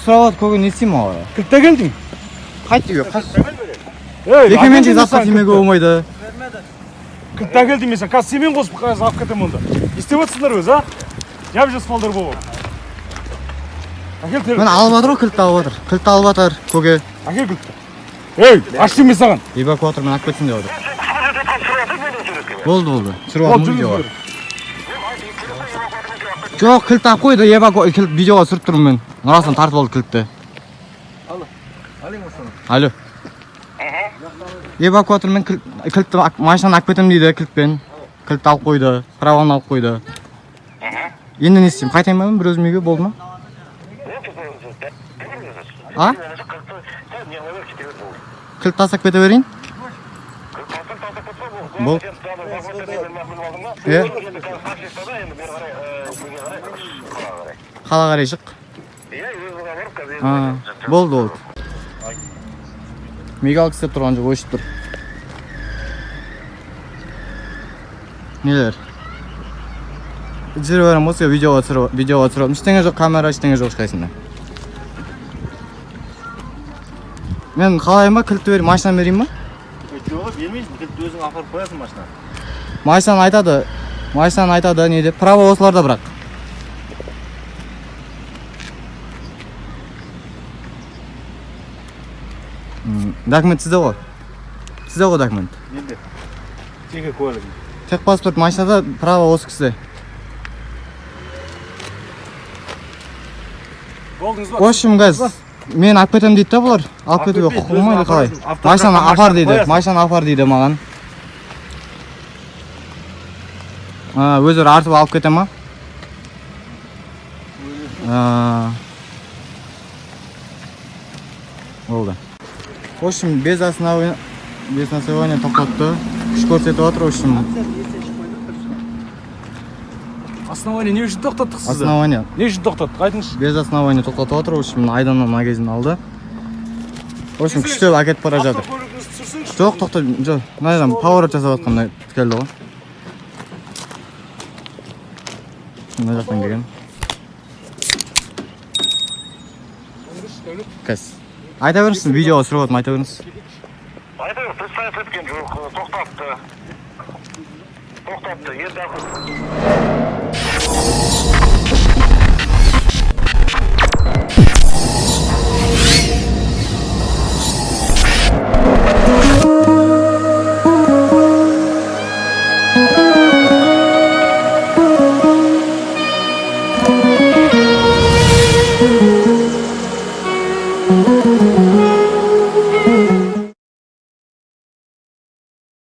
сұрап жатыр көке не істеймін оған кілтте келдің қайт үйге ей жекеменшік затқа тимеуге болмайды кілтте келдің мен саған қазір семен қосып қазір алып кетемін онда не істеп жатсыңдар өзі а не жас балдар болып әкел міне алып жатыр ғой кілтті алып жатыр кілтті алып жатыр көке әкел кілтті ей аш деймін саған эвакуатормен алып кетсін деп жатыр болды болды түсіріп алдым видеоға. Жоқ кілт алып қойды эваку кілт видеоға түсіріп тұрмын мен нұрасынан тартып алды кілтті алло эвакуатормен кілт кілтті машинаны алып кетемін дейді кілтпен кілтті алып қойды праваны алып қойды енді не істеймін қайтайын ба мен бір өзім үйге болды ма а кілт тастап кете берейін болды иә қала қарай шық а, болды болды. Мигалка істеп тұрған жоқ өшіп тұр. Нелер? Түсіре беремін осы видеоға түсіріп видеоға түсіріп ештеңе жоқ камера ештеңе жоқ ешқайсында мен қалайын ба кілтті берейін машинаны берейін ба жоқ бермейсің кілтті өзің апарып қоясың машинаға машинаны айтады машинаны айтады не деп? Право осыларда бірақ. Документ сізде ғой? Сізде ғой документ? Енді жеке куәлігің техпаспорт машинада право осы кісіде. Болдыңыз в общем газ мен алып кетемін дейді да бұлар? Алып кетуге кетпейді, құқығы болмайды өзің қалай? машинаны апар дейді машинаны апар дейді маған А, өздері артып алып кете ма А. болды в общем без основания без основания тоқтатты күш көрсетіп жатыр в общем основание не үшін тоқтаттық сізді основание. Не үшін тоқтаттық айтыңызшы без основания тоқтатып жатыр в общем айданнан магазин алды. В общем күштеп әкетіп бара жатыр жоқ тоқта жоқ мына жерден поворот жасап жатқанда келді ғой мына жақтан келген қазір айта беріңізші видеоға түсіріп жатырмын айта беріңіз Айтайық, представить еткен жоқ, тоқтатты. Тоқтатты, енді